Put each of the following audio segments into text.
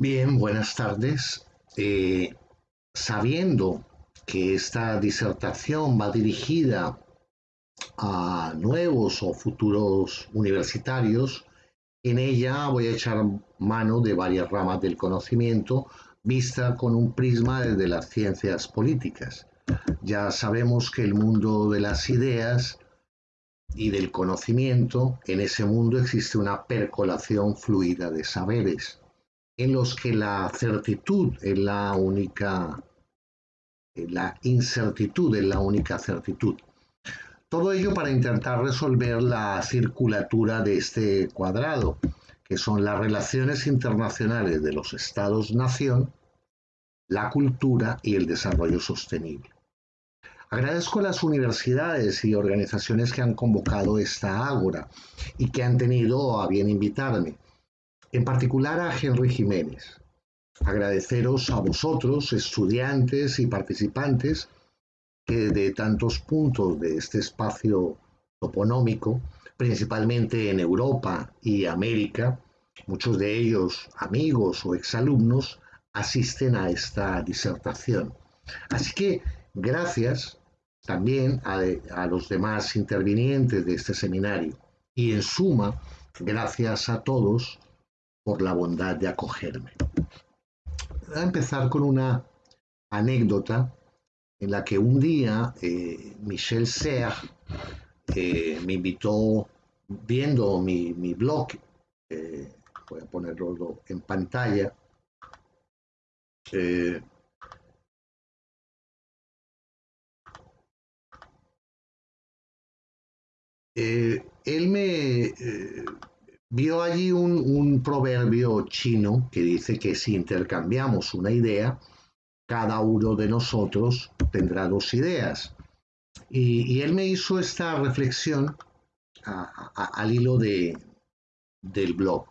Bien, buenas tardes. Eh, sabiendo que esta disertación va dirigida a nuevos o futuros universitarios, en ella voy a echar mano de varias ramas del conocimiento vista con un prisma desde las ciencias políticas. Ya sabemos que el mundo de las ideas y del conocimiento, en ese mundo existe una percolación fluida de saberes en los que la certitud es la única, eh, la incertidumbre es la única certitud. Todo ello para intentar resolver la circulatura de este cuadrado, que son las relaciones internacionales de los estados-nación, la cultura y el desarrollo sostenible. Agradezco a las universidades y organizaciones que han convocado esta ágora y que han tenido a bien invitarme en particular a Henry Jiménez. Agradeceros a vosotros, estudiantes y participantes, que de tantos puntos de este espacio toponómico, principalmente en Europa y América, muchos de ellos amigos o exalumnos, asisten a esta disertación. Así que gracias también a, a, los demás intervinientes de este seminario y en suma, gracias a todos por la bondad de acogerme. Voy a empezar con una anécdota en la que un día eh, Michel Serre eh, me invitó, viendo mi, blog, eh, voy a ponerlo en pantalla, él me vio allí un, proverbio chino que dice que si intercambiamos una idea, cada uno de nosotros tendrá dos ideas. Y, él me hizo esta reflexión al hilo de, del blog.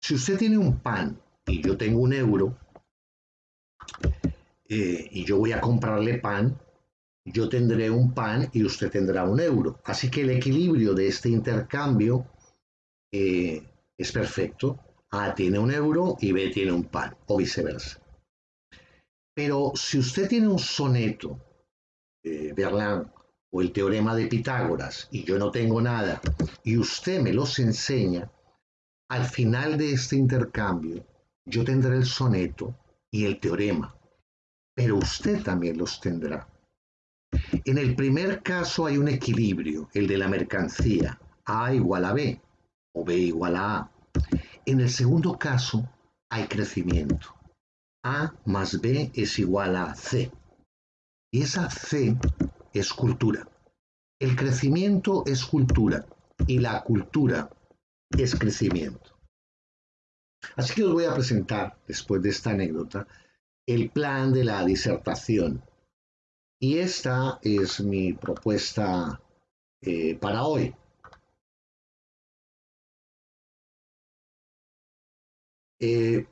Si usted tiene un pan y yo tengo un euro, eh, y yo voy a comprarle pan, yo tendré un pan y usted tendrá un euro. Así que el equilibrio de este intercambio eh, es perfecto. A tiene un euro y B tiene un pan, o viceversa. Pero si usted tiene un soneto, de Berlán, o el teorema de Pitágoras, y yo no tengo nada, y usted me los enseña, al final de este intercambio, yo tendré el soneto y el teorema, pero usted también los tendrá. En el primer caso hay un equilibrio, el de la mercancía, A igual a B o B igual a A. En el segundo caso hay crecimiento. A más B es igual a C. Y esa C es cultura. El crecimiento es cultura y la cultura es crecimiento. Así que os voy a presentar, después de esta anécdota, el plan de la disertación. Y esta es mi propuesta eh, para hoy. Eh,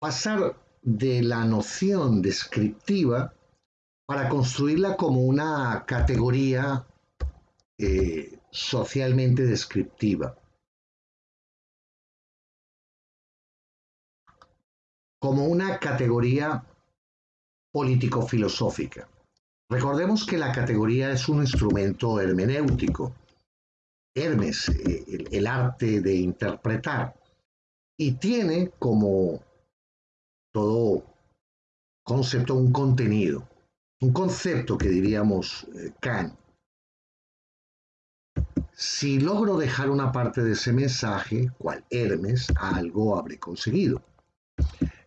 pasar de la noción descriptiva para construirla como una categoría eh, socialmente descriptiva. Como una categoría político-filosófica. Recordemos que la categoría es un instrumento hermenéutico. Hermes, eh, el arte de interpretar y tiene como todo concepto un contenido, un concepto que diríamos eh, Kant. Si logro dejar una parte de ese mensaje, cual Hermes, algo habré conseguido.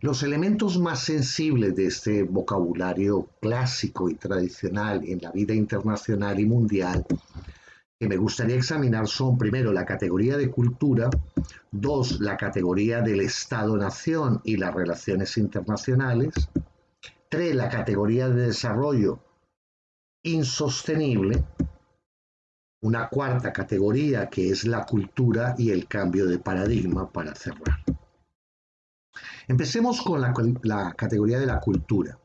Los elementos más sensibles de este vocabulario clásico y tradicional en la vida internacional y mundial que me gustaría examinar son, primero, la categoría de cultura, dos, la categoría del Estado-Nación y las relaciones internacionales, tres, la categoría de desarrollo insostenible, una cuarta categoría que es la cultura y el cambio de paradigma para cerrar. Empecemos con la, categoría de la cultura.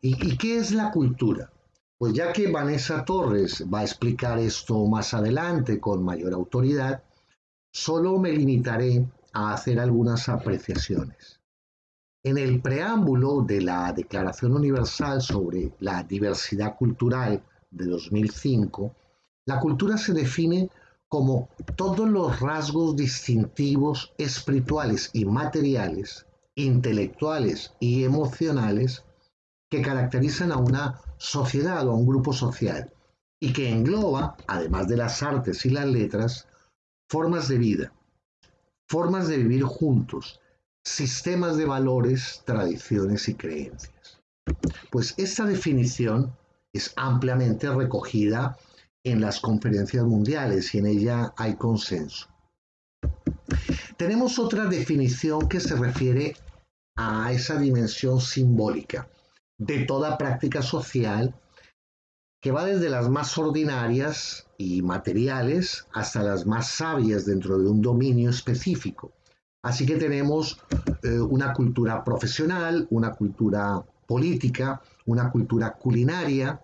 ¿Y qué es la cultura? Pues ya que Vanessa Torres va a explicar esto más adelante con mayor autoridad, solo me limitaré a hacer algunas apreciaciones. En el preámbulo de la Declaración Universal sobre la Diversidad Cultural de 2005, la cultura se define como todos los rasgos distintivos espirituales y materiales, intelectuales y emocionales que caracterizan a una sociedad o a un grupo social y que engloba, además de las artes y las letras, formas de vida, formas de vivir juntos, sistemas de valores, tradiciones y creencias. Pues esta definición es ampliamente recogida en las conferencias mundiales y en ella hay consenso. Tenemos otra definición que se refiere a esa dimensión simbólica de toda práctica social que va desde las más ordinarias y materiales hasta las más sabias dentro de un dominio específico. Así que tenemos eh, una cultura profesional, una cultura política, una cultura culinaria,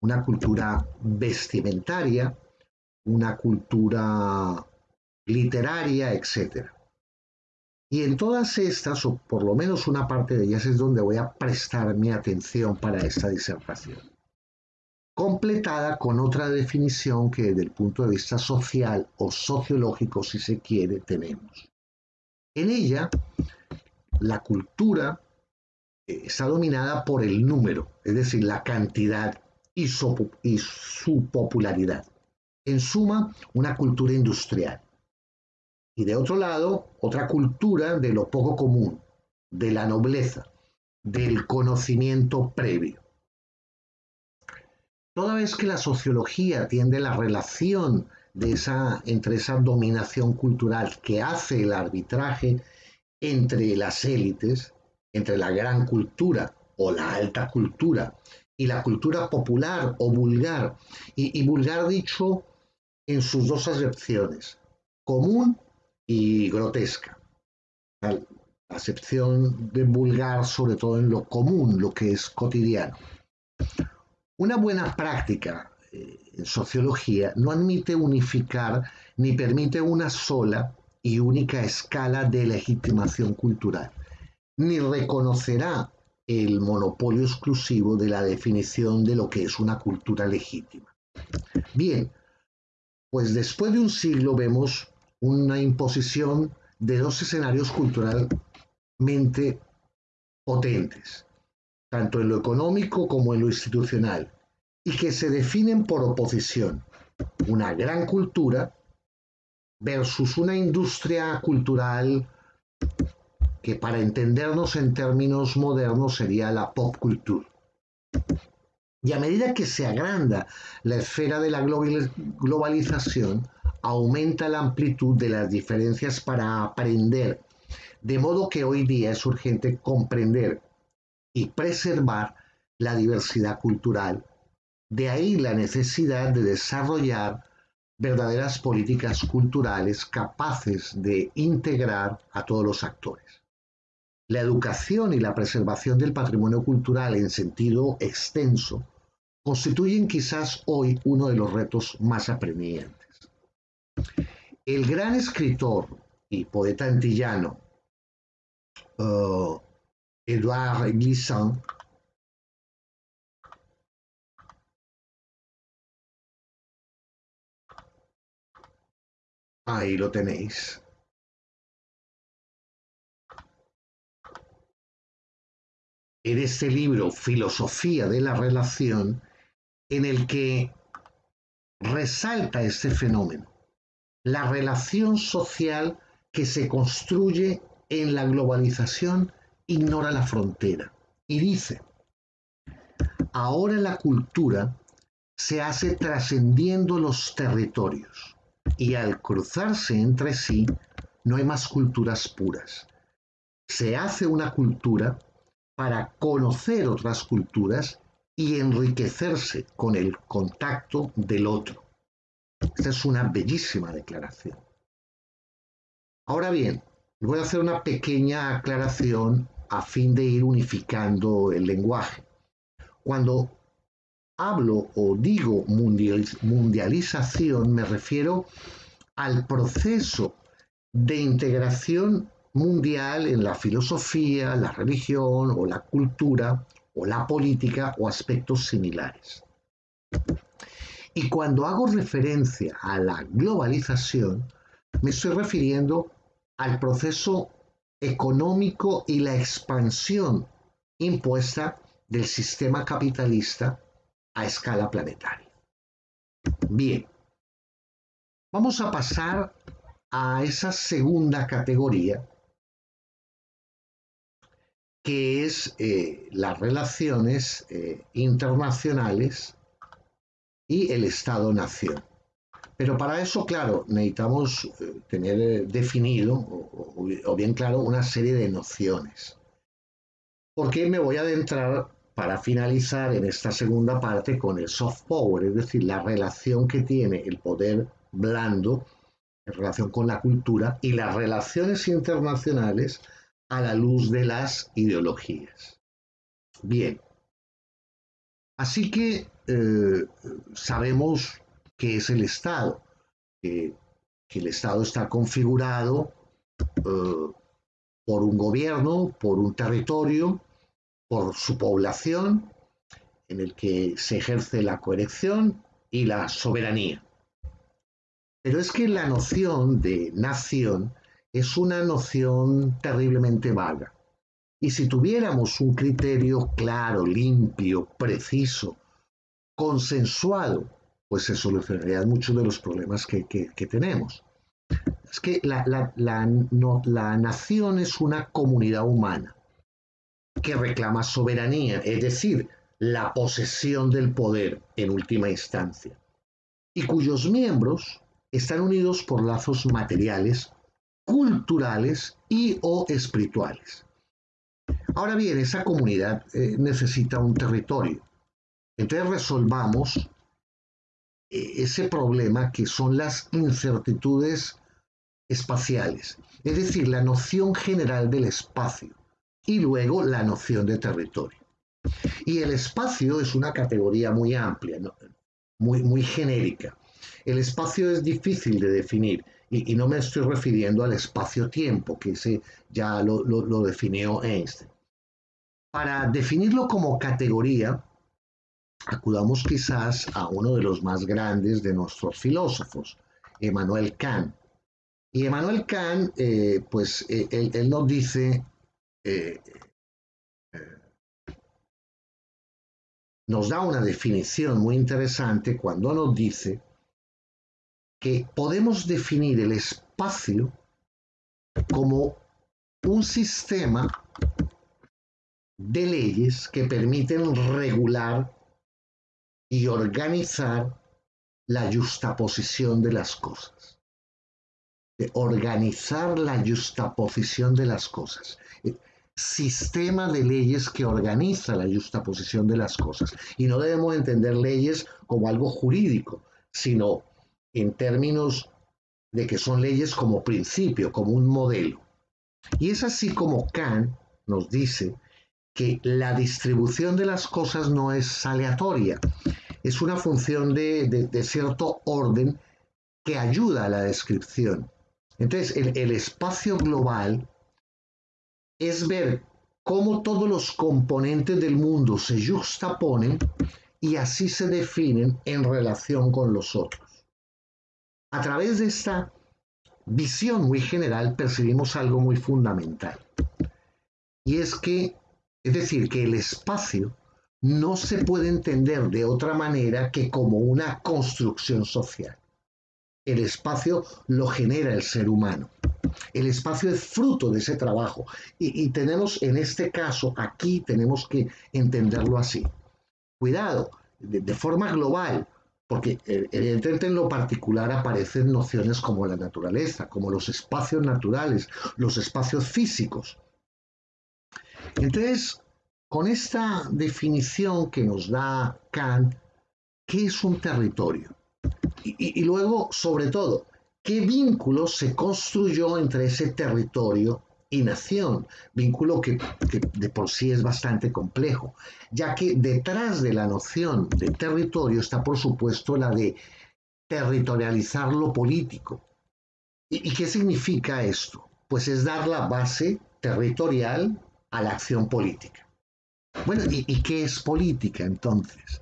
una cultura vestimentaria, una cultura literaria, etc. Y en todas estas, o por lo menos una parte de ellas, es donde voy a prestar mi atención para esta disertación. Completada con otra definición que desde el punto de vista social o sociológico, si se quiere, tenemos. En ella, la cultura eh, está dominada por el número, es decir, la cantidad y su, popularidad. En suma, una cultura industrial. Y de otro lado, otra cultura de lo poco común, de la nobleza, del conocimiento previo. Toda vez que la sociología tiende la relación de esa, entre esa dominación cultural que hace el arbitraje entre las élites, entre la gran cultura o la alta cultura y la cultura popular o vulgar, y, vulgar dicho en sus dos acepciones, común y grotesca. Acepción de vulgar sobre todo en lo común, lo que es cotidiano. Una buena práctica eh, en sociología no admite unificar ni permite una sola y única escala de legitimación cultural, ni reconocerá el monopolio exclusivo de la definición de lo que es una cultura legítima. Bien, pues después de un siglo vemos una imposición de dos escenarios culturalmente potentes, tanto en lo económico como en lo institucional, y que se definen por oposición. Una gran cultura versus una industria cultural que para entendernos en términos modernos sería la pop culture. Y a medida que se agranda la esfera de la globalización, aumenta la amplitud de las diferencias para aprender, de modo que hoy día es urgente comprender y preservar la diversidad cultural. De ahí la necesidad de desarrollar verdaderas políticas culturales capaces de integrar a todos los actores. La educación y la preservación del patrimonio cultural en sentido extenso constituyen quizás hoy uno de los retos más apremiantes. El gran escritor y poeta antillano uh, Edouard Glissant Ahí lo tenéis. en este libro Filosofía de la Relación, en el que resalta este fenómeno, la relación social que se construye en la globalización ignora la frontera y dice, ahora la cultura se hace trascendiendo los territorios y al cruzarse entre sí no hay más culturas puras. Se hace una cultura para conocer otras culturas y enriquecerse con el contacto del otro. Esta es una bellísima declaración. Ahora bien, voy a hacer una pequeña aclaración a fin de ir unificando el lenguaje. Cuando hablo o digo mundialización, me refiero al proceso de integración mundial en la filosofía, la religión o la cultura o la política o aspectos similares. Y cuando hago referencia a la globalización, me estoy refiriendo al proceso económico y la expansión impuesta del sistema capitalista a escala planetaria. Bien, vamos a pasar a esa segunda categoría que es eh, las relaciones eh, internacionales y el Estado-Nación. Pero para eso, claro, necesitamos eh, tener definido o, bien claro una serie de nociones. Porque me voy a adentrar para finalizar en esta segunda parte con el soft power, es decir, la relación que tiene el poder blando en relación con la cultura y las relaciones internacionales a la luz de las ideologías. Bien, así que eh, sabemos que es el Estado, que el Estado está configurado eh, por un gobierno, por un territorio, por su población, en el que se ejerce la coerección y la soberanía. Pero es que la noción de nación es una noción terriblemente vaga. Y si tuviéramos un criterio claro, limpio, preciso, consensuado, pues se solucionarían muchos de los problemas que, tenemos. Es que la, la nación es una comunidad humana que reclama soberanía, es decir, la posesión del poder en última instancia, y cuyos miembros están unidos por lazos materiales culturales y o espirituales. Ahora bien, esa comunidad eh, necesita un territorio. Entonces resolvamos eh, ese problema que son las incertitudes espaciales, es decir, la noción general del espacio y luego la noción de territorio. Y el espacio es una categoría muy amplia, muy, muy genérica. El espacio es difícil de definir y, no me estoy refiriendo al espacio-tiempo, que ese ya lo, lo definió Einstein. Para definirlo como categoría, acudamos quizás a uno de los más grandes de nuestros filósofos, Emmanuel Kant. Y Emmanuel Kant, eh, pues eh, él, nos dice, eh, nos da una definición muy interesante cuando nos dice que podemos definir el espacio como un sistema de leyes que permiten regular y organizar la justaposición de las cosas. De organizar la justaposición de las cosas. Sistema de leyes que organiza la justaposición de las cosas. Y no debemos entender leyes como algo jurídico, sino en términos de que son leyes como principio, como un modelo. Y es así como Kant nos dice que la distribución de las cosas no es aleatoria, es una función de, cierto orden que ayuda a la descripción. Entonces, el espacio global es ver cómo todos los componentes del mundo se juxtaponen y así se definen en relación con los otros. A través de esta visión muy general percibimos algo muy fundamental. Y es que, es decir, que el espacio no se puede entender de otra manera que como una construcción social. El espacio lo genera el ser humano. El espacio es fruto de ese trabajo. Y, tenemos, en este caso, aquí tenemos que entenderlo así. Cuidado, de forma global, porque eh, evidentemente en lo particular aparecen nociones como la naturaleza, como los espacios naturales, los espacios físicos. Entonces, con esta definición que nos da Kant, ¿qué es un territorio? Y, luego, sobre todo, ¿qué vínculo se construyó entre ese territorio y nación, vínculo que, de por sí es bastante complejo, ya que detrás de la noción de territorio está por supuesto la de territorializar lo político, ¿Y, qué significa esto? Pues es dar la base territorial a la acción política. Bueno, ¿y, qué es política entonces?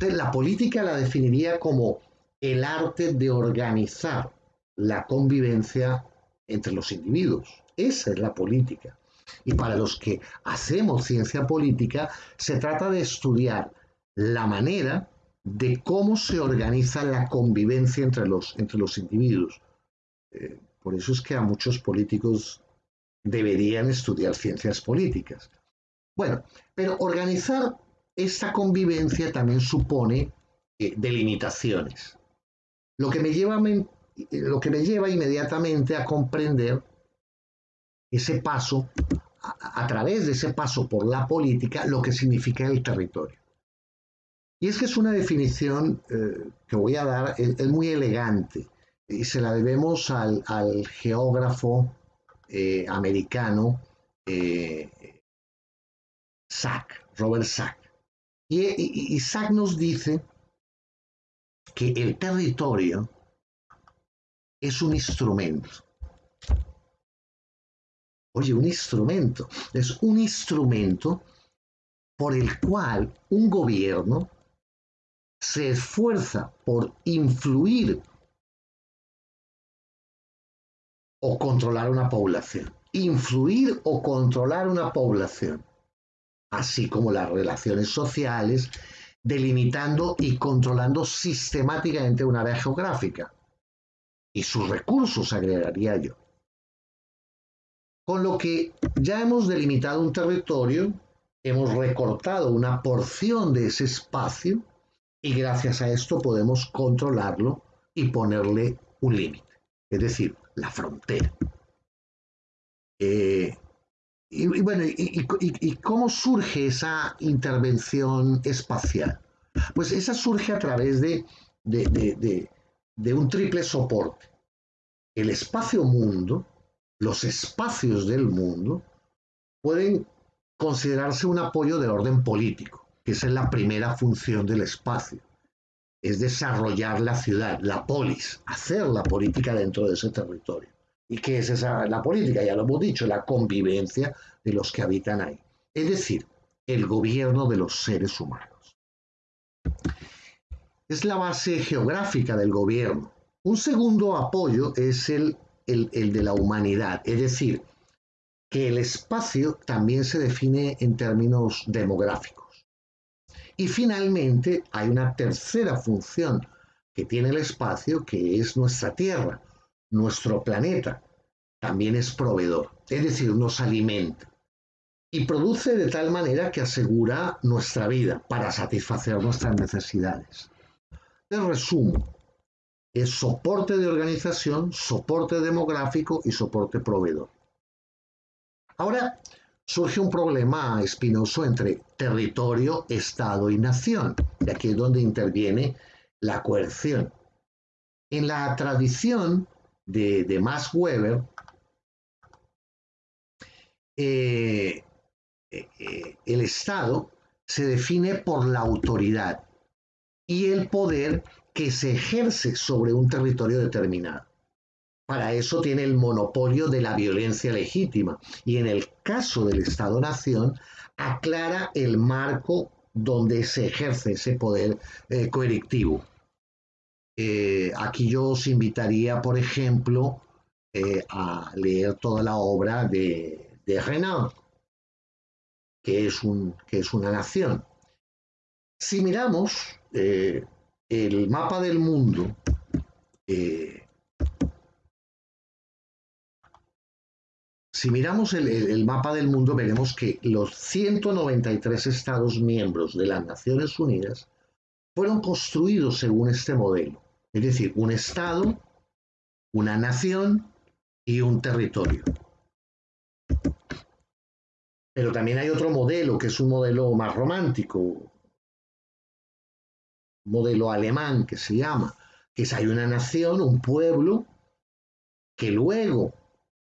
La política la definiría como el arte de organizar la convivencia entre los individuos. Esa es la política. Y para los que hacemos ciencia política, se trata de estudiar la manera de cómo se organiza la convivencia entre los, entre los individuos. Eh, por eso es que a muchos políticos deberían estudiar ciencias políticas. Bueno, pero organizar esta convivencia también supone eh, delimitaciones. Lo que, me lleva, lo que me lleva inmediatamente a comprender ese paso, a, través de ese paso por la política, lo que significa el territorio. Y es que es una definición eh, que voy a dar, es, muy elegante, y se la debemos al, geógrafo eh, americano eh, Sack, Robert Sack. Y, y Sack nos dice que el territorio es un instrumento Oye, un instrumento. Es un instrumento por el cual un gobierno se esfuerza por influir o controlar una población. Influir o controlar una población, así como las relaciones sociales, delimitando y controlando sistemáticamente una área geográfica y sus recursos, agregaría yo. Con lo que ya hemos delimitado un territorio, hemos recortado una porción de ese espacio y gracias a esto podemos controlarlo y ponerle un límite, es decir, la frontera. Eh, y, bueno, y, cómo surge esa intervención espacial? Pues esa surge a través de, de un triple soporte. El espacio-mundo, los espacios del mundo pueden considerarse un apoyo de orden político, que esa es la primera función del espacio. Es desarrollar la ciudad, la polis, hacer la política dentro de ese territorio. ¿Y qué es esa, la política? Ya lo hemos dicho, la convivencia de los que habitan ahí. Es decir, el gobierno de los seres humanos. Es la base geográfica del gobierno. Un segundo apoyo es el el, de la humanidad. Es decir, que el espacio también se define en términos demográficos. Y finalmente hay una tercera función que tiene el espacio, que es nuestra Tierra, nuestro planeta. También es proveedor, es decir, nos alimenta. Y produce de tal manera que asegura nuestra vida para satisfacer nuestras necesidades. De resumo, es soporte de organización, soporte demográfico y soporte proveedor. Ahora surge un problema espinoso entre territorio, Estado y nación, y aquí es donde interviene la coerción. En la tradición de, Max Weber, eh, eh, el Estado se define por la autoridad y el poder que se ejerce sobre un territorio determinado. Para eso tiene el monopolio de la violencia legítima y en el caso del Estado-Nación aclara el marco donde se ejerce ese poder eh. Eh, aquí yo os invitaría, por ejemplo, eh, a leer toda la obra de, Renan, que es, un, que es una nación. Si miramos el mapa del mundo eh, si miramos el, mapa del mundo, veremos que los 193 Estados miembros de las Naciones Unidas fueron construidos según este modelo. Es decir, un Estado, una nación y un territorio. Pero también hay otro modelo, que es un modelo más romántico, modelo alemán que se llama, que es hay una nación, un pueblo, que luego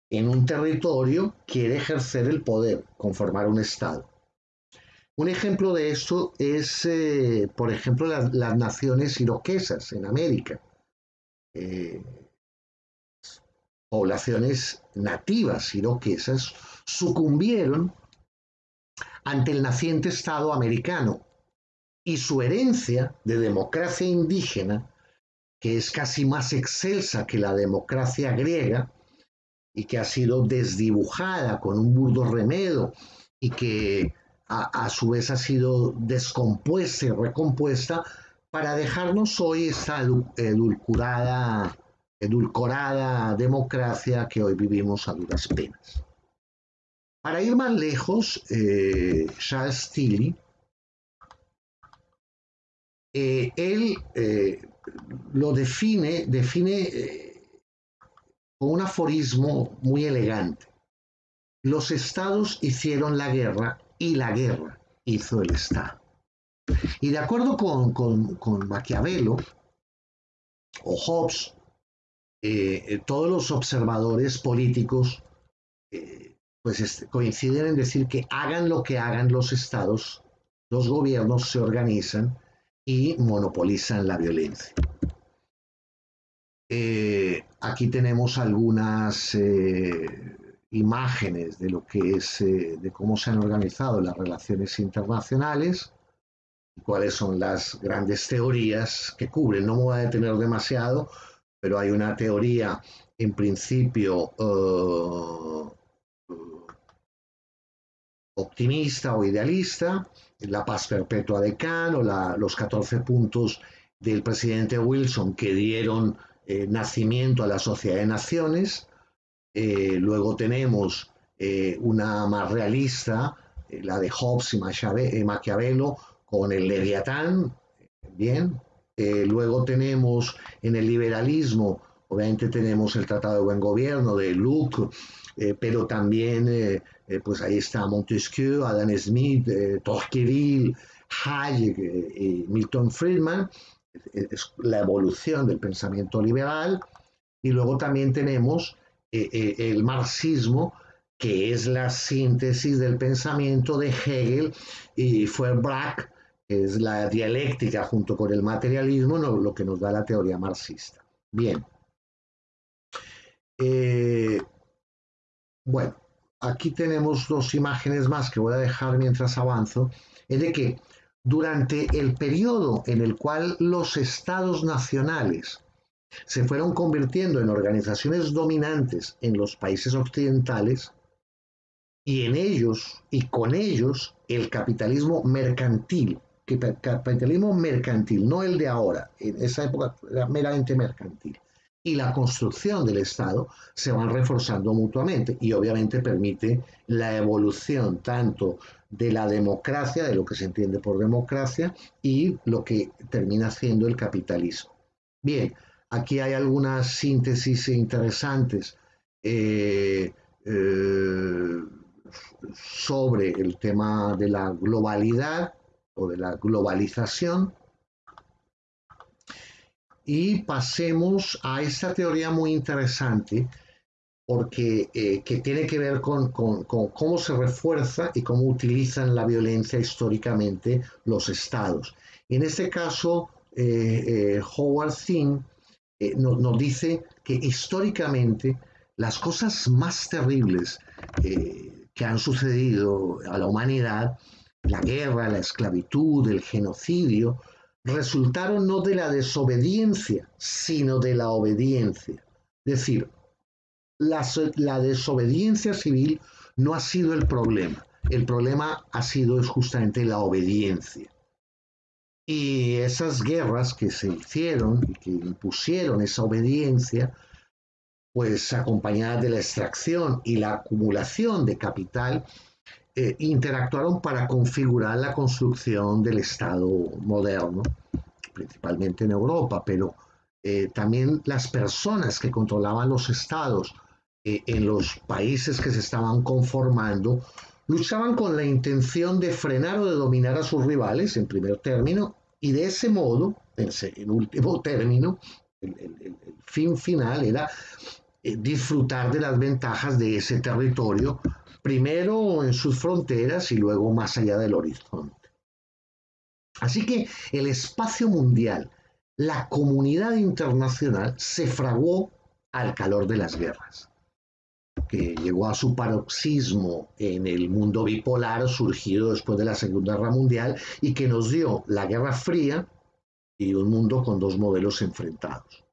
en un territorio quiere ejercer el poder, conformar un Estado. Un ejemplo de esto es, eh, por ejemplo, las naciones iroquesas en América. Eh, poblaciones nativas iroquesas sucumbieron ante el naciente Estado americano y su herencia de democracia indígena, que es casi más excelsa que la democracia griega y que ha sido desdibujada con un burdo remedo y que a, su vez ha sido descompuesta y recompuesta para dejarnos hoy esta edulcorada, edulcorada democracia que hoy vivimos a duras penas. Para ir más lejos, eh, Charles Tilly, eh, él eh, lo define, define con un aforismo muy elegante. Los estados hicieron la guerra y la guerra hizo el Estado. Y de acuerdo con, con, Maquiavelo o Hobbes, todos los observadores políticos pues este, coinciden en decir que hagan lo que hagan los estados, los gobiernos se organizan y monopolizan la violencia. Eh, aquí tenemos algunas eh, imágenes de lo que es, eh, de cómo se han organizado las relaciones internacionales, cuáles son las grandes teorías que cubren. No me voy a detener demasiado, pero hay una teoría en principio optimista o idealista, la paz perpetua de Kant o los 14 puntos del presidente Wilson que dieron eh, nacimiento a la Sociedad de Naciones. Eh, luego tenemos eh, una más realista, la de Hobbes y Maquiavelo, con el Leviatán. Bien. luego tenemos en el liberalismo, obviamente tenemos el Tratado de Buen Gobierno de Luke, pero también eh, pues ahí está Montesquieu, Adam Smith, eh, Tocqueville, Hayek eh, y Milton Friedman, es la evolución del pensamiento liberal, y luego también tenemos el marxismo, que es la síntesis del pensamiento de Hegel y Feuerbach, es la dialéctica junto con el materialismo, lo que nos da la teoría marxista. Bien. bueno, aquí tenemos dos imágenes más que voy a dejar mientras avanzo, es de que durante el periodo en el cual los estados nacionales se fueron convirtiendo en organizaciones dominantes en los países occidentales, y en ellos y con ellos el capitalismo mercantil, capitalismo mercantil, no el de ahora, en esa época era meramente mercantil, y la construcción del Estado se van reforzando mutuamente y obviamente permite la evolución tanto de la democracia, de lo que se entiende por democracia, y lo que termina siendo el capitalismo. Bien, aquí hay algunas síntesis interesantes eh, eh, sobre el tema de la globalidad o de la globalización y pasemos a esta teoría muy interesante porque eh, que tiene que ver con, cómo se refuerza y cómo utilizan la violencia históricamente los estados. En este caso, Howard Zinn nos dice que históricamente las cosas más terribles que han sucedido a la humanidad, la guerra, la esclavitud, el genocidio, resultaron no de la desobediencia, sino de la obediencia. Es decir, la, desobediencia civil no ha sido el problema. El problema ha sido justamente la obediencia. Y esas guerras que se hicieron y que impusieron esa obediencia, pues acompañadas de la extracción y la acumulación de capital, eh, interactuaron para configurar la construcción del Estado moderno, principalmente en Europa, pero eh, también las personas que controlaban los estados eh, en los países que se estaban conformando luchaban con la intención de frenar o de dominar a sus rivales en primer término y de ese modo, en, último término, el fin final era disfrutar de las ventajas de ese territorio primero en sus fronteras y luego más allá del horizonte. Así que el espacio mundial, la comunidad internacional se fraguó al calor de las guerras, que llegó a su paroxismo en el mundo bipolar surgido después de la Segunda Guerra Mundial y que nos dio la Guerra Fría y un mundo con dos modelos enfrentados.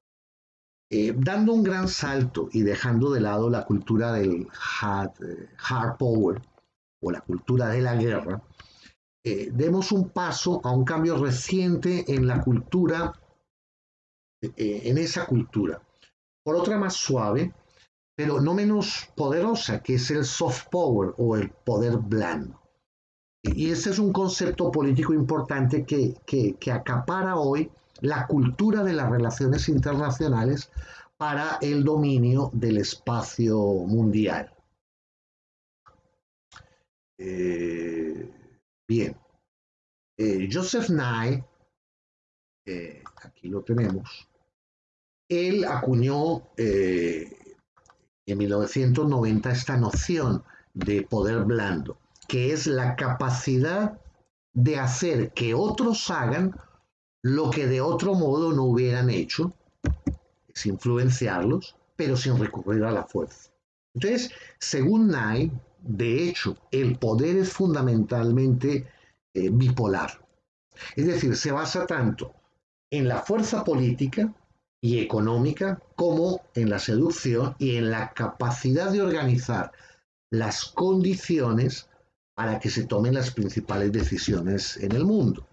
Eh, dando un gran salto y dejando de lado la cultura del hard, eh, power o la cultura de la guerra, eh, demos un paso a un cambio reciente en la cultura, en esa cultura. Por otra más suave, pero no menos poderosa, que es el soft power o el poder blando. Y ese es un concepto político importante que, que acapara hoy la cultura de las relaciones internacionales para el dominio del espacio mundial. Eh, Bien. Eh, Joseph Nye, eh, aquí lo tenemos, él acuñó en 1990 esta noción de poder blando, que es la capacidad de hacer que otros hagan lo que de otro modo no hubieran hecho, es influenciarlos, pero sin recurrir a la fuerza. Entonces, según Nye, de hecho, el poder es fundamentalmente eh, bipolar. Es decir, se basa tanto en la fuerza política y económica como en la seducción y en la capacidad de organizar las condiciones para que se tomen las principales decisiones en el mundo.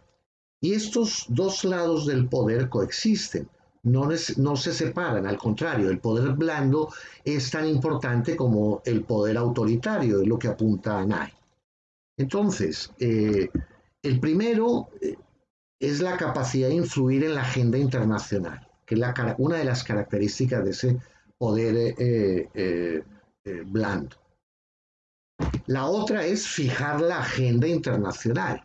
Y estos dos lados del poder coexisten no, se separan, al contrario, el poder blando es tan importante como el poder autoritario, es lo que apunta Nye. Entonces, eh, el primero eh, es la capacidad de influir en la agenda internacional, que es una de las características de ese poder eh, blando. La otra es fijar la agenda internacional.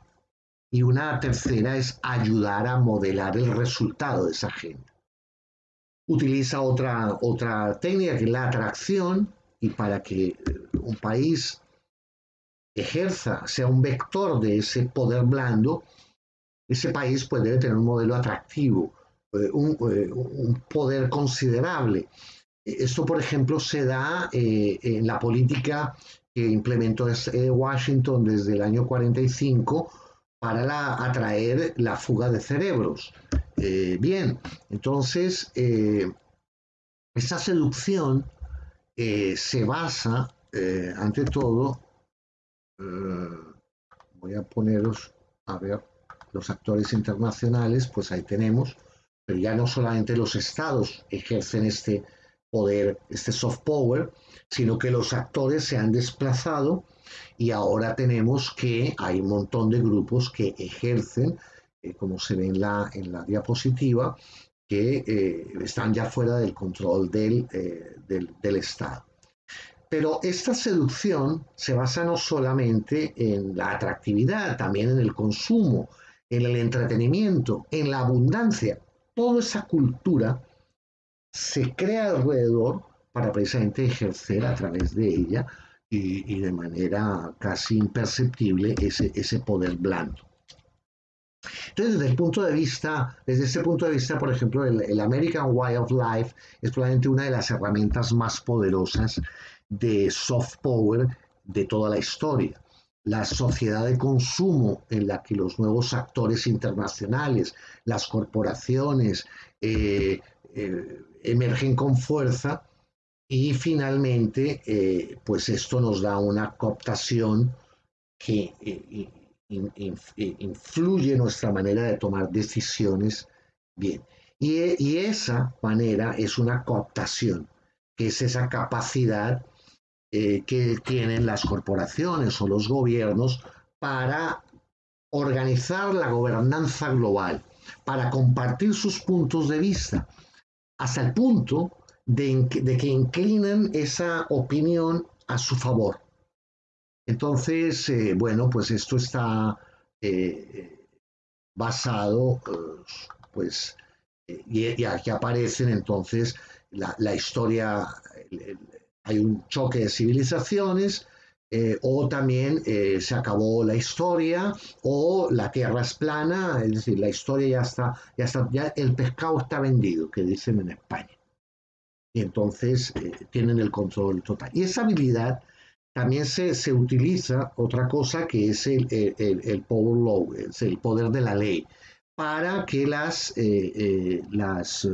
Y una tercera es ayudar a modelar el resultado de esa agenda utiliza otra, otra técnica que es la atracción y para que eh, un país ejerza, sea un vector de ese poder blando, ese país pues debe tener un modelo atractivo, eh, un, eh, un poder considerable. Esto, por ejemplo, se da en la política que implementó Washington desde el año 45 para atraer la fuga de cerebros. Eh, bien, entonces, eh, esa seducción eh, se basa, ante todo, voy a poneros, a ver, los actores internacionales, pues ahí tenemos, pero ya no solamente los estados ejercen este poder, este soft power, sino que los actores se han desplazado y ahora tenemos que hay un montón de grupos que ejercen, eh, como se ve en la, en la diapositiva, que eh, están ya fuera del control eh, del, del, Estado. Pero esta seducción se basa no solamente en la atractividad, también en el consumo, en el entretenimiento, en la abundancia. Toda esa cultura se crea alrededor para precisamente ejercer a través de ella y, de manera casi imperceptible ese, ese poder blando. Entonces, desde el punto de vista, desde ese punto de vista, por ejemplo, el, American Way of Life es probablemente una de las herramientas más poderosas de soft power de toda la historia. La sociedad de consumo en la que los nuevos actores internacionales, las corporaciones, eh, eh, emergen con fuerza, y finalmente, eh, pues esto nos da una cooptación que influye nuestra manera de tomar decisiones bien. Y, esa manera es una cooptación, que es esa capacidad eh, que tienen las corporaciones o los gobiernos para organizar la gobernanza global, para compartir sus puntos de vista, hasta el punto de, que inclinan esa opinión a su favor. Entonces, eh, bueno, pues esto está eh, basado, pues, y, aquí aparecen entonces la, historia, hay un choque de civilizaciones, eh, o también se acabó la historia, o la tierra es plana, es decir, la historia ya está, ya está, ya el pescado está vendido, que dicen en España. y entonces eh, tienen el control total. Y esa habilidad también se, se utiliza otra cosa que es el, el, power law, es el poder de la ley, para que las, eh, eh, las,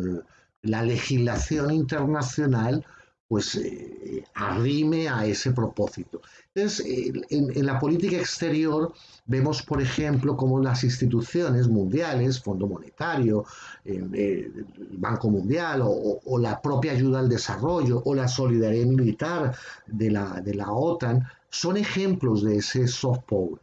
la legislación internacional pues eh, arrime a ese propósito. Entonces, en, la política exterior vemos, por ejemplo, cómo las instituciones mundiales, Fondo Monetario, eh, el Banco Mundial o, la propia ayuda al desarrollo o la solidaridad militar de la, de la OTAN, son ejemplos de ese soft power.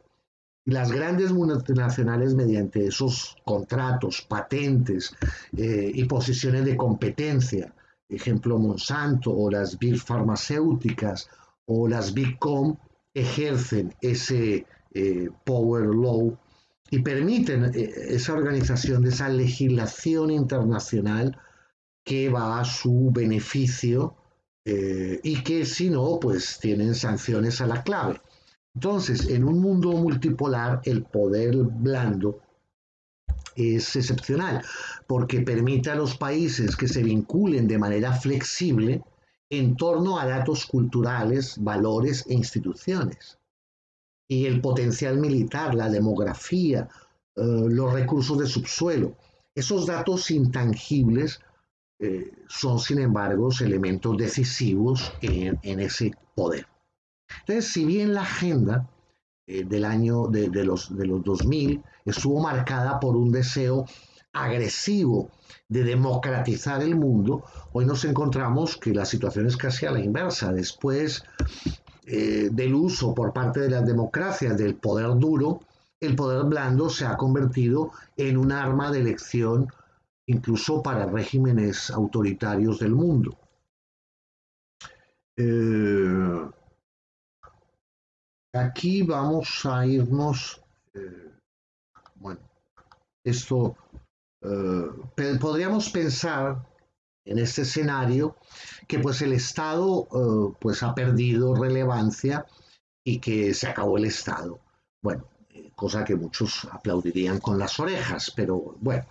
Las grandes multinacionales, mediante esos contratos, patentes eh, y posiciones de competencia, ejemplo Monsanto o las big farmacéuticas o las big com ejercen ese eh, power law y permiten eh, esa organización de esa legislación internacional que va a su beneficio eh, y que si no, pues tienen sanciones a la clave. Entonces, en un mundo multipolar, el poder blando es excepcional porque permite a los países que se vinculen de manera flexible en torno a datos culturales, valores e instituciones. Y el potencial militar, la demografía, eh, los recursos de subsuelo, esos datos intangibles eh, son, sin embargo, elementos decisivos en, ese poder. Entonces, si bien la agenda del año de, los, de los 2000 estuvo marcada por un deseo agresivo de democratizar el mundo, hoy nos encontramos que la situación es casi a la inversa. Después eh, del uso por parte de las democracias del poder duro, el poder blando se ha convertido en un arma de elección incluso para regímenes autoritarios del mundo. Eh, aquí vamos a irnos, eh, bueno, esto eh, podríamos pensar en este escenario que pues el Estado eh, pues ha perdido relevancia y que se acabó el Estado. Bueno, cosa que muchos aplaudirían con las orejas, pero bueno,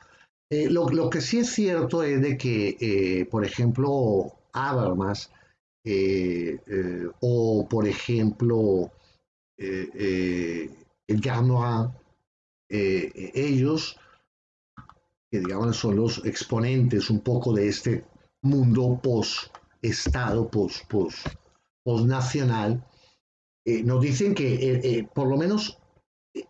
lo, que sí es cierto es de que, por ejemplo, Habermas o, por ejemplo, Ganoa, ellos que digamos son los exponentes un poco de este mundo post-estado, post-nacional, eh, nos dicen que eh, eh, por lo menos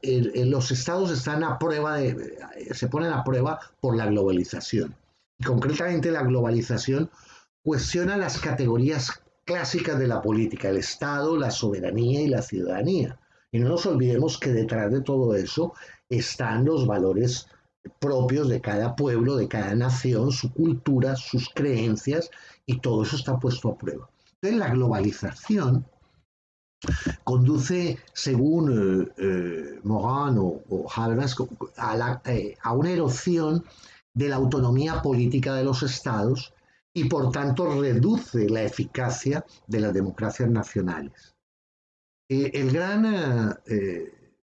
los estados están a prueba de, se ponen a prueba por la globalización. Y concretamente la globalización cuestiona las categorías clásicas de la política, el Estado, la soberanía y la ciudadanía. Y no nos olvidemos que detrás de todo eso están los valores propios de cada pueblo, de cada nación, su cultura, sus creencias, y todo eso está puesto a prueba. Entonces, la globalización conduce, según eh, eh o, Habermas, a, eh, a una erosión de la autonomía política de los estados y por tanto reduce la eficacia de las democracias nacionales. Eh, el gran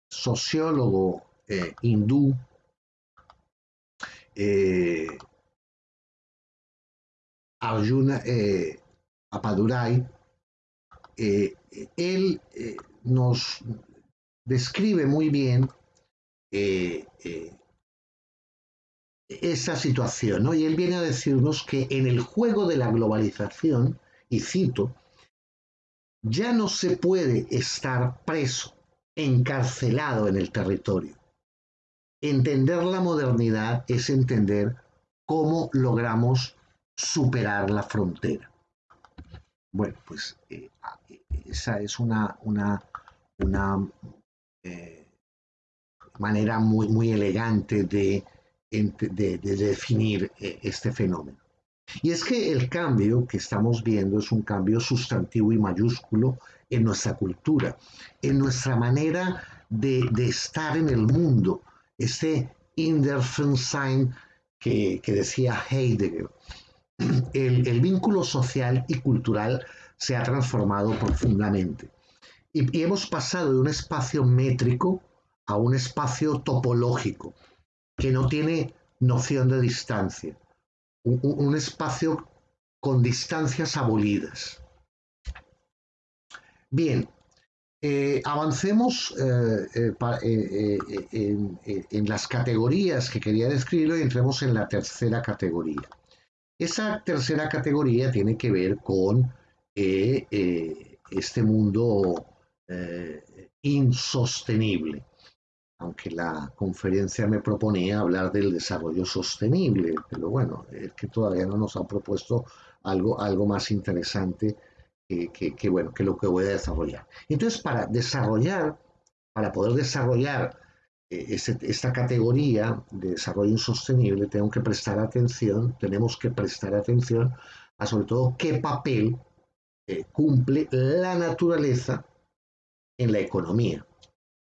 sociólogo hindú eh, Arjuna eh, Apadurai, eh, él nos describe muy bien esa situación, ¿no? Y él viene a decirnos que en el juego de la globalización, y cito, ya no se puede estar preso, encarcelado en el territorio. Entender la modernidad es entender cómo logramos superar la frontera. Bueno, pues eh, esa es una, una, una eh, manera muy, muy elegante de, de, definir eh, este fenómeno. Y es que el cambio que estamos viendo es un cambio sustantivo y mayúsculo en nuestra cultura, en nuestra manera de, de estar en el mundo, este Inderfunsein que, que decía Heidegger. El, vínculo social y cultural se ha transformado profundamente. Y, hemos pasado de un espacio métrico a un espacio topológico, que no tiene noción de distancia. Un, espacio con distancias abolidas. Bien, eh, avancemos eh, eh, en, las categorías que quería describir y entremos en la tercera categoría. Esa tercera categoría tiene que ver con este mundo insostenible, aunque la conferencia me proponía hablar del desarrollo sostenible, pero bueno, es que todavía no nos han propuesto algo, algo más interesante que, bueno, que lo que voy a desarrollar. Entonces, para desarrollar, para poder desarrollar eh, esta categoría de desarrollo insostenible, tengo que prestar atención, tenemos que prestar atención a sobre todo qué papel eh, cumple la naturaleza en la economía.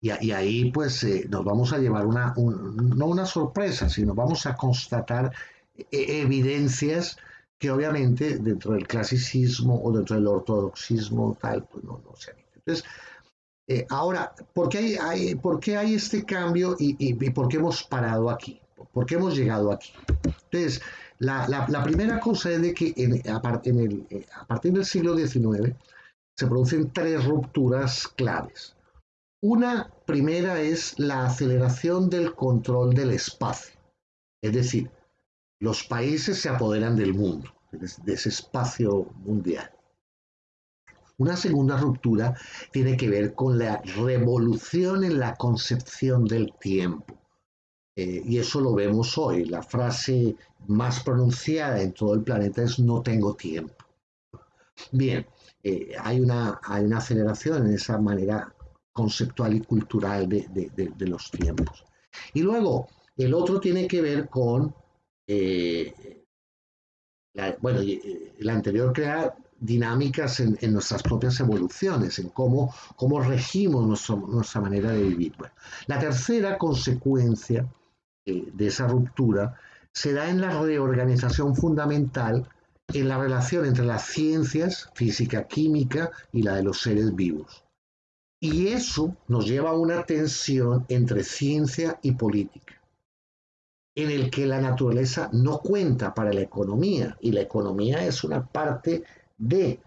Y, ahí pues eh, nos vamos a llevar una, no una sorpresa, sino vamos a constatar evidencias que obviamente dentro del clasicismo o dentro del ortodoxismo tal, pues no, no se Entonces, eh, ahora, ¿por qué hay, por qué hay este cambio y, por qué hemos parado aquí? ¿Por qué hemos llegado aquí? Entonces, la, primera cosa es de que en, a, el, eh, a partir del siglo XIX se producen tres rupturas claves. Una primera es la aceleración del control del espacio, es decir, los países se apoderan del mundo, de ese espacio mundial. Una segunda ruptura tiene que ver con la revolución en la concepción del tiempo. Eh, y eso lo vemos hoy. La frase más pronunciada en todo el planeta es no tengo tiempo. Bien, eh, hay, una, hay una aceleración en esa manera conceptual y cultural de los tiempos. Y luego, el otro tiene que ver con eh, la, bueno, eh, la anterior crea dinámicas en, nuestras propias evoluciones, en cómo, cómo regimos nuestra manera de vivir. la tercera consecuencia eh, de esa ruptura se da en la reorganización fundamental en la relación entre las ciencias, física, química y la de los seres vivos. Y eso nos lleva a una tensión entre ciencia y política en el que la naturaleza no cuenta para la economía y la economía es una parte de,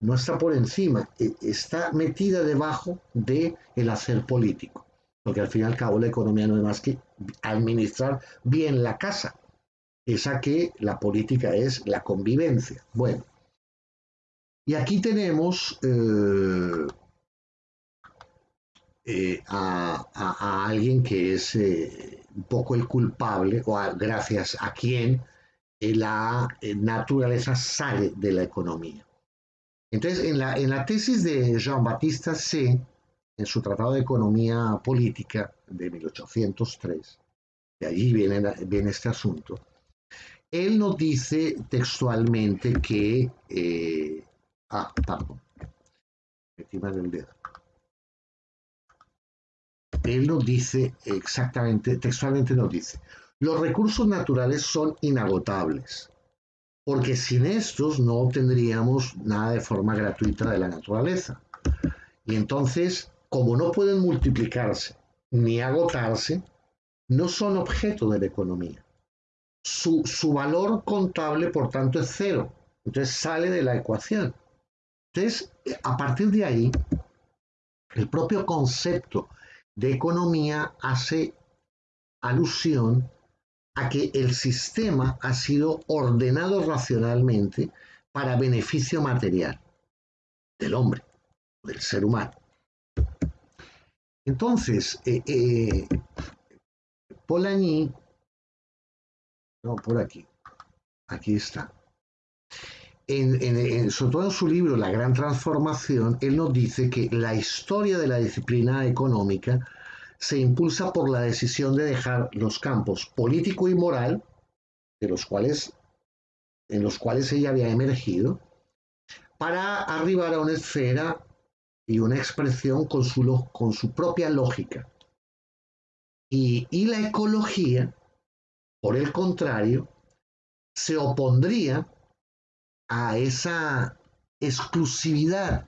no está por encima, e, está metida debajo de el hacer político, porque al fin y al cabo la economía no es más que administrar bien la casa, esa que la política es la convivencia. Bueno, y aquí tenemos eh, eh, a, alguien que es eh, un poco el culpable, o gracias a quien eh, la naturaleza sale de la economía. Entonces, en la, en la tesis de Jean-Baptiste C., en su Tratado de Economía Política de 1803, de allí viene, viene este asunto, él nos dice textualmente que... ah, perdón, encima del dedo él nos dice exactamente, textualmente nos dice, los recursos naturales son inagotables, porque sin estos no obtendríamos nada de forma gratuita de la naturaleza. Y entonces, como no pueden multiplicarse ni agotarse, no son objeto de la economía. Su, su valor contable, por tanto, es cero. Entonces sale de la ecuación. Entonces, a partir de ahí, el propio concepto de economía hace alusión a que el sistema ha sido ordenado racionalmente para beneficio material del hombre, del ser humano. Entonces, eh, eh, Polanyi, no, por aquí, aquí está. En, sobre todo en su libro La Gran Transformación, él nos dice que la historia de la disciplina económica se impulsa por la decisión de dejar los campos político y moral, de los cuales, en los cuales ella había emergido, para arribar a una esfera y una expresión con su, con su propia lógica. Y, y la ecología, por el contrario, se opondría a esa exclusividad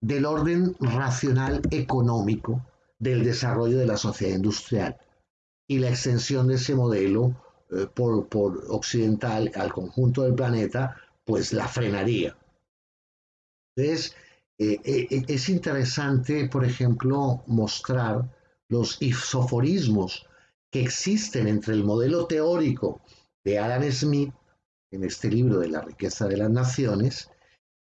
del orden racional económico del desarrollo de la sociedad industrial y la extensión de ese modelo eh, por, occidental al conjunto del planeta pues la frenaría. Entonces, eh, eh, es interesante, por ejemplo, mostrar los isoforismos que existen entre el modelo teórico de Adam Smith en este libro de la riqueza de las naciones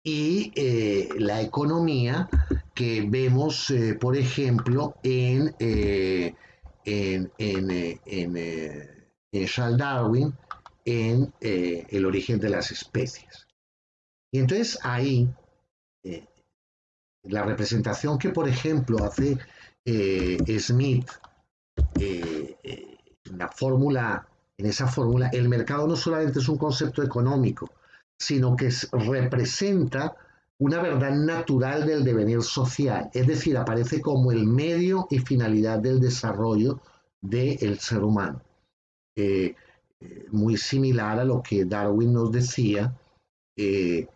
y eh, la economía que vemos, por ejemplo, en, en, en Charles Darwin en El origen de las especies. Y entonces ahí la representación que, por ejemplo, hace eh, Smith eh, eh, en la fórmula, en esa fórmula, el mercado no solamente es un concepto económico, sino que representa una verdad natural del devenir social, es decir, aparece como el medio y finalidad del desarrollo del ser humano. muy similar a lo que Darwin nos decía, que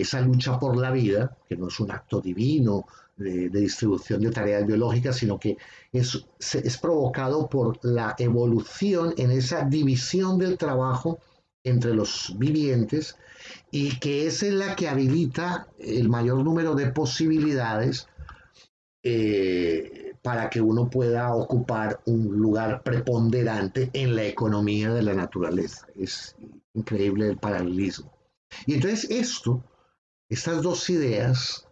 esa lucha por la vida, que no es un acto divino de, distribución de tareas biológicas, sino que es, es provocado por la evolución en esa división del trabajo entre los vivientes y que es en la que habilita el mayor número de posibilidades eh, para que uno pueda ocupar un lugar preponderante en la economía de la naturaleza. Es increíble el paralelismo. Y entonces esto, estas dos ideas,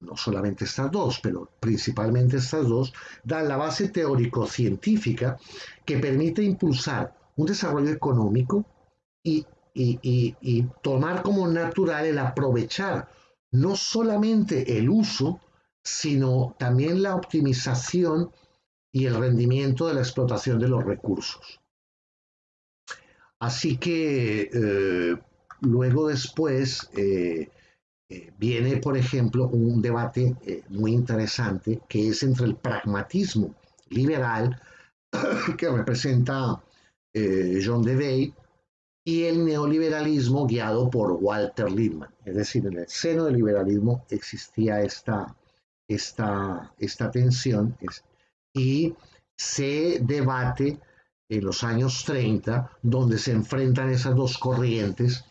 no solamente estas dos, pero principalmente estas dos, dan la base teórico-científica que permite impulsar un desarrollo económico y, tomar como natural el aprovechar no solamente el uso, sino también la optimización y el rendimiento de la explotación de los recursos. Así que eh, Luego después eh, eh, viene, por ejemplo, un debate eh, muy interesante que es entre el pragmatismo liberal que representa John Dewey y el neoliberalismo guiado por Walter Lippmann. Es decir, en el seno del liberalismo existía esta, esta, esta tensión y se debate en los años 30 donde se enfrentan esas dos corrientes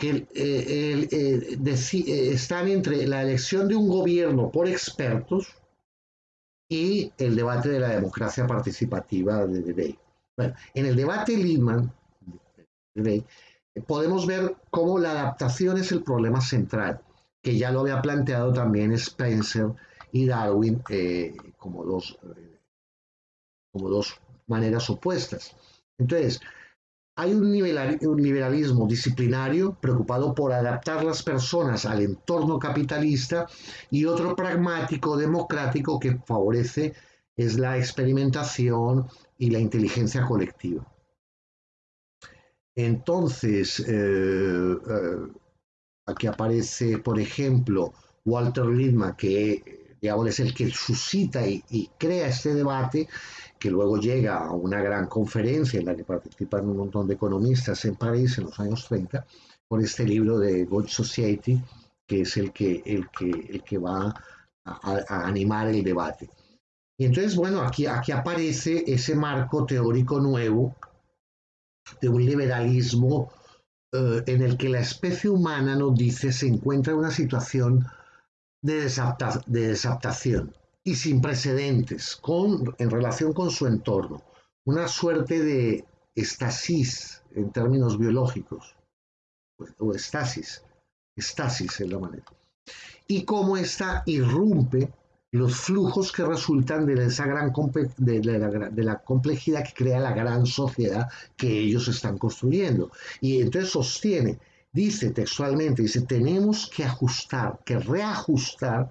que eh, eh, eh, están entre la elección de un gobierno por expertos y el debate de la democracia participativa de Debey. Bueno, en el debate Lehman podemos ver cómo la adaptación es el problema central, que ya lo había planteado también Spencer y Darwin como, dos, como dos maneras opuestas. Entonces, hay un, liberalismo disciplinario preocupado por adaptar las personas al entorno capitalista y otro pragmático democrático que favorece es la experimentación y la inteligencia colectiva. Entonces, eh, eh, aquí aparece, por ejemplo, Walter Lippmann, que digamos, es el que suscita y crea este debate que luego llega a una gran conferencia en la que participan un montón de economistas en París en los años 30, con este libro de Gold Society, que es el que, el que, el que va a, animar el debate. Y entonces, bueno, aquí, aquí aparece ese marco teórico nuevo de un liberalismo eh, en el que la especie humana, nos dice, se encuentra en una situación de, de desaptación y sin precedentes con, en relación con su entorno. Una suerte de estasis en términos biológicos, o estasis, estasis es la manera. Y cómo esta irrumpe los flujos que resultan de esa gran de, la, de, la, complejidad que crea la gran sociedad que ellos están construyendo. Y entonces sostiene, dice textualmente, dice, tenemos que ajustar, que reajustar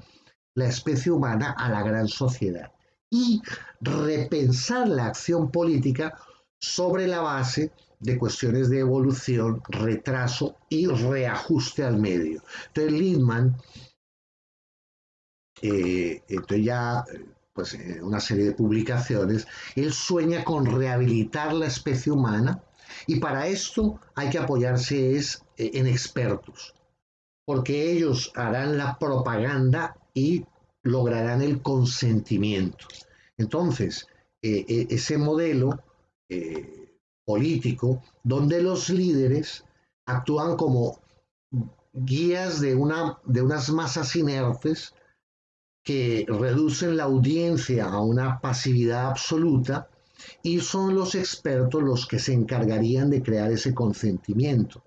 la especie humana a la gran sociedad y repensar la acción política sobre la base de cuestiones de evolución, retraso y reajuste al medio. Entonces Lindman, eh, entonces ya pues en una serie de publicaciones, él sueña con rehabilitar la especie humana y para esto hay que apoyarse es, eh, en expertos, porque ellos harán la propaganda y lograrán el consentimiento. Entonces, eh, eh, ese modelo eh, político donde los líderes actúan como guías de, una, de unas masas inertes que reducen la audiencia a una pasividad absoluta y son los expertos los que se encargarían de crear ese consentimiento.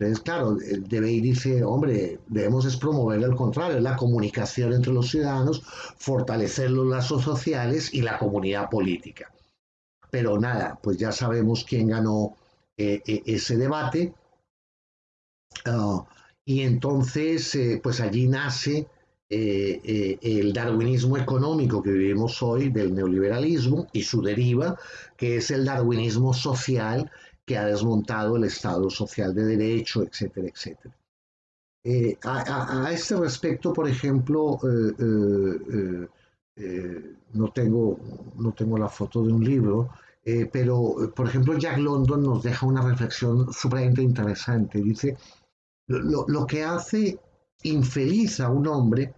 Entonces, claro, Debey dice, hombre, debemos es promover el contrario, la comunicación entre los ciudadanos, fortalecer los lazos sociales y la comunidad política. Pero nada, pues ya sabemos quién ganó eh, eh, ese debate. Ah, y entonces, eh, pues allí nace el darwinismo económico que vivimos hoy del neoliberalismo y su deriva, que es el darwinismo social que ha desmontado el Estado social de derecho, etcétera, etcétera. a, este respecto, por ejemplo, no, tengo, no tengo la foto de un libro, eh, pero, por ejemplo, Jack London nos deja una reflexión supremamente interesante. Dice, lo, que hace infeliz a un hombre,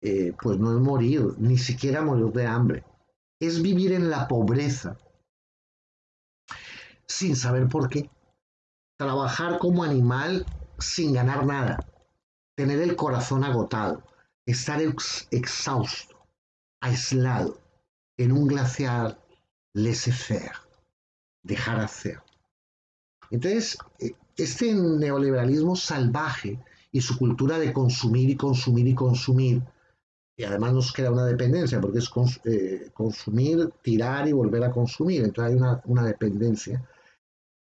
eh, pues no es morir, ni siquiera morir de hambre, es vivir en la pobreza, sin saber por qué. Trabajar como animal sin ganar nada, tener el corazón agotado, estar exhausto, aislado, en un glaciar laissez-faire, dejar hacer. Entonces, eh, este neoliberalismo salvaje y su cultura de consumir y consumir y consumir, y además nos crea una dependencia, porque es eh, consumir, tirar y volver a consumir, entonces hay una, una dependencia,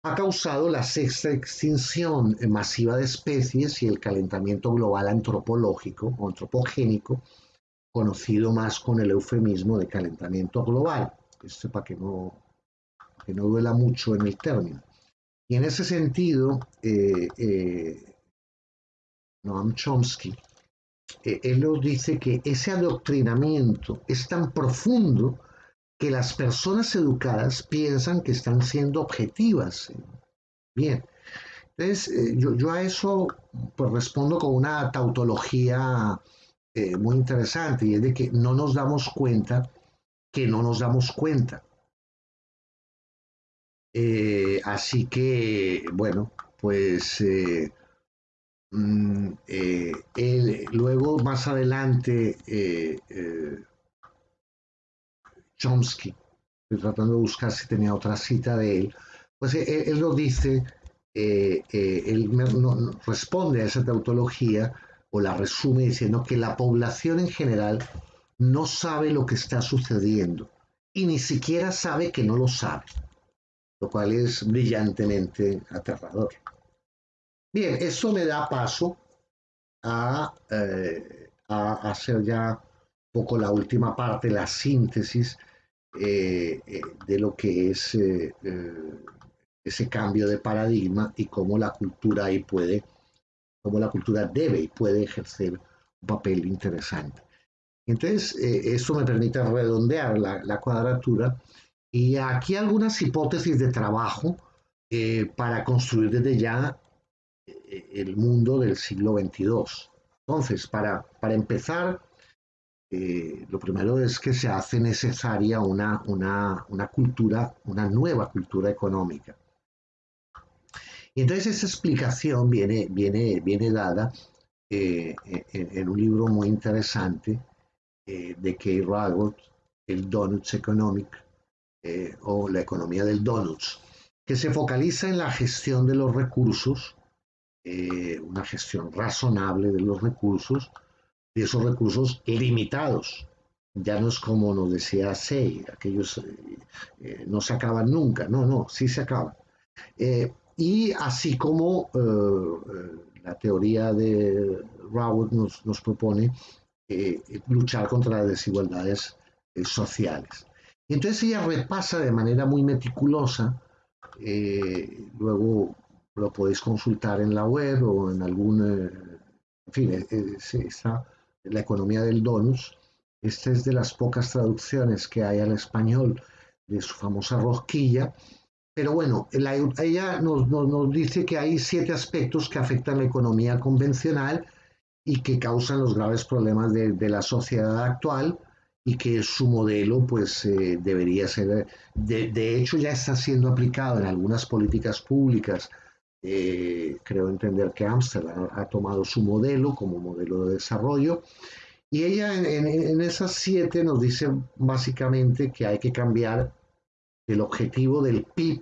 ha causado la sexta extinción masiva de especies y el calentamiento global antropológico o antropogénico, conocido más con el eufemismo de calentamiento global que para que no, que no duela mucho en el término. Y en ese sentido, eh, eh, Noam Chomsky, eh, él nos dice que ese adoctrinamiento es tan profundo que las personas educadas piensan que están siendo objetivas. Bien, entonces yo, yo, a eso pues, respondo con una tautología muy interesante y es de que no nos damos cuenta que no nos damos cuenta. Eh, así que, bueno, pues eh, mm, eh, luego más adelante Chomsky, estoy tratando de buscar si tenía otra cita de él, pues él, lo dice, él responde a esa tautología o la resume diciendo que la población en general no sabe lo que está sucediendo y ni siquiera sabe que no lo sabe, lo cual es brillantemente aterrador. Bien, eso me da paso a, eh, hacer ya un poco la última parte, la síntesis eh, eh, de lo que es ese cambio de paradigma y cómo la cultura ahí puede, cómo la cultura debe y puede ejercer un papel interesante. Entonces, eh, eso me permite redondear la, cuadratura y aquí algunas hipótesis de trabajo eh, para construir desde ya eh, el mundo del siglo XXII. Entonces, para, para empezar, lo primero es que se hace necesaria una, una, una, cultura, una nueva cultura económica. Y entonces esa explicación viene, viene, viene dada en, un libro muy interesante eh, de Kay Raworth, el Donuts Economic eh, o la economía del Donuts, que se focaliza en la gestión de los recursos, eh, una gestión razonable de los recursos, de esos recursos limitados. Ya no es como nos decía Say, aquellos no se acaban nunca, no, no, sí se acaban. y así como la teoría de Raworth nos, nos propone eh, luchar contra las desigualdades eh, sociales. Entonces ella repasa de manera muy meticulosa, eh, luego lo podéis consultar en la web o en algún, en fin, está la economía del donus. Esta es de las pocas traducciones que hay al español de su famosa rosquilla. Pero bueno, ella nos, dice que hay siete aspectos que afectan la economía convencional y que causan los graves problemas de, la sociedad actual y que su modelo pues eh, debería ser, de, hecho ya está siendo aplicado en algunas políticas públicas creo entender que Amsterdam ha tomado su modelo como modelo de desarrollo. Y ella en, esas siete nos dice básicamente que hay que cambiar el objetivo del PIB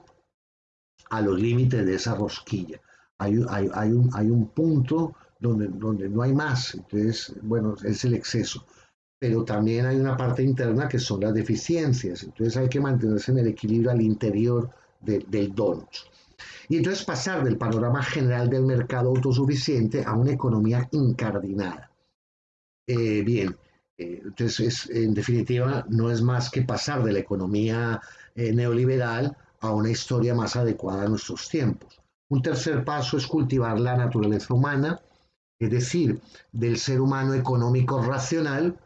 a los límites de esa rosquilla. Hay, hay, un, hay un punto donde, donde no hay más, entonces, bueno, es el exceso. Pero también hay una parte interna que son las deficiencias, entonces hay que mantenerse en el equilibrio al interior del donut. Y entonces pasar del panorama general del mercado autosuficiente a una economía incardinada. Eh, bien, eh, entonces en definitiva no es más que pasar de la economía eh, neoliberal a una historia más adecuada a nuestros tiempos. Un tercer paso es cultivar la naturaleza humana, es decir, del ser humano económico racional,